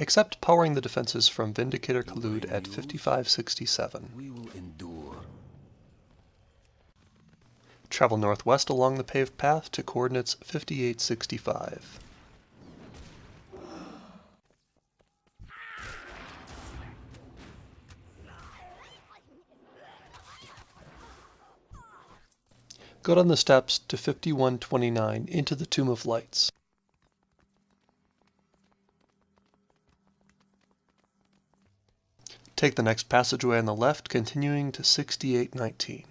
except powering the defenses from Vindicator Kaluud at 5567. We will endure. Travel northwest along the paved path to coordinates 5865. Go down the steps to 5129 into the Tomb of Lights. Take the next passageway on the left, continuing to 6819.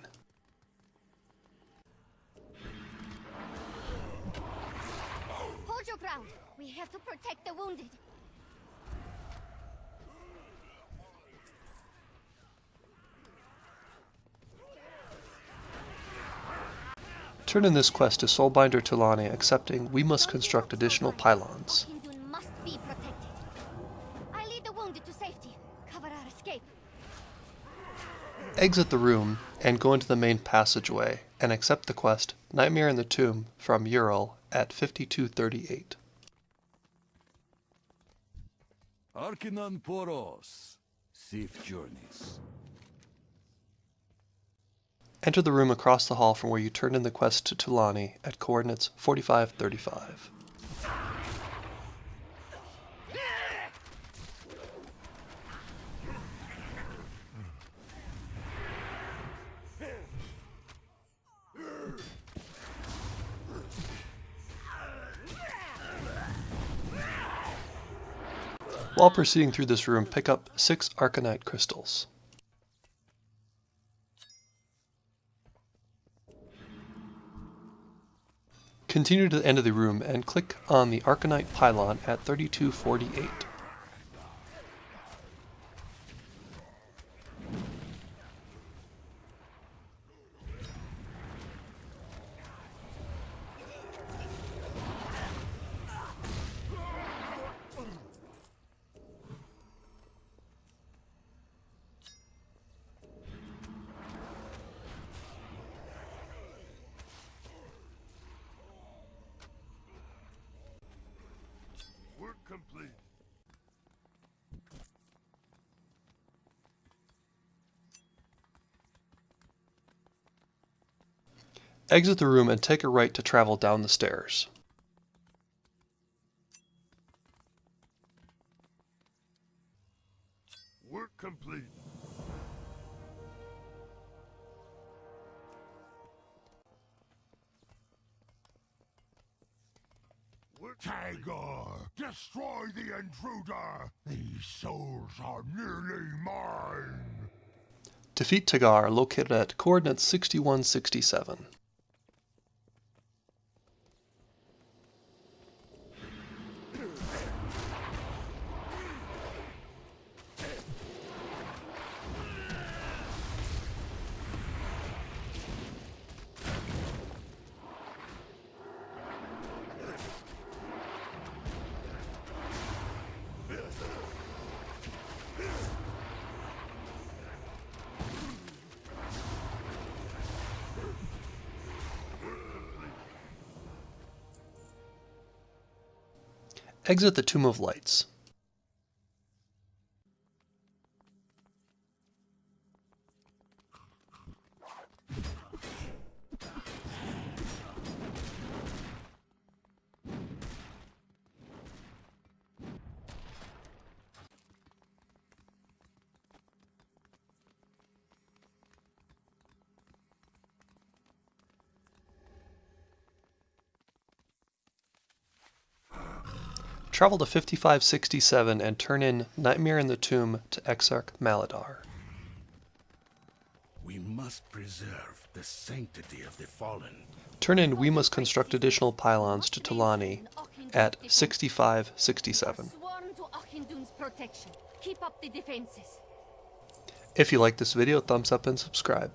Hold your ground. We have to protect the wounded. Turn in this quest to Soulbinder Tullani, accepting we must construct additional pylons. Cover our escape. Exit the room and go into the main passageway and accept the quest Nightmare in the Tomb from Ural at 5238. Arkinan Poros. Safe journeys. Enter the room across the hall from where you turned in the quest to Tullani at coordinates 4535. While proceeding through this room, pick up six Arkonite crystals. Continue to the end of the room and click on the Arkonite pylon at 3248. Work complete. Exit the room and take a right to travel down the stairs. Work complete. Work Tagor, destroy the intruder. These souls are nearly mine. Defeat Tagar, located at coordinates 6167. Exit the Tomb of Lights. Travel to 5567 and turn in Nightmare in the Tomb to Exarch Maladaar. We must preserve the sanctity of the fallen. Turn in We Must Construct Additional Pylons to Tullani at 6567. Sworn to Auchindoun's protection. Keep up the defenses. If you like this video, thumbs up and subscribe.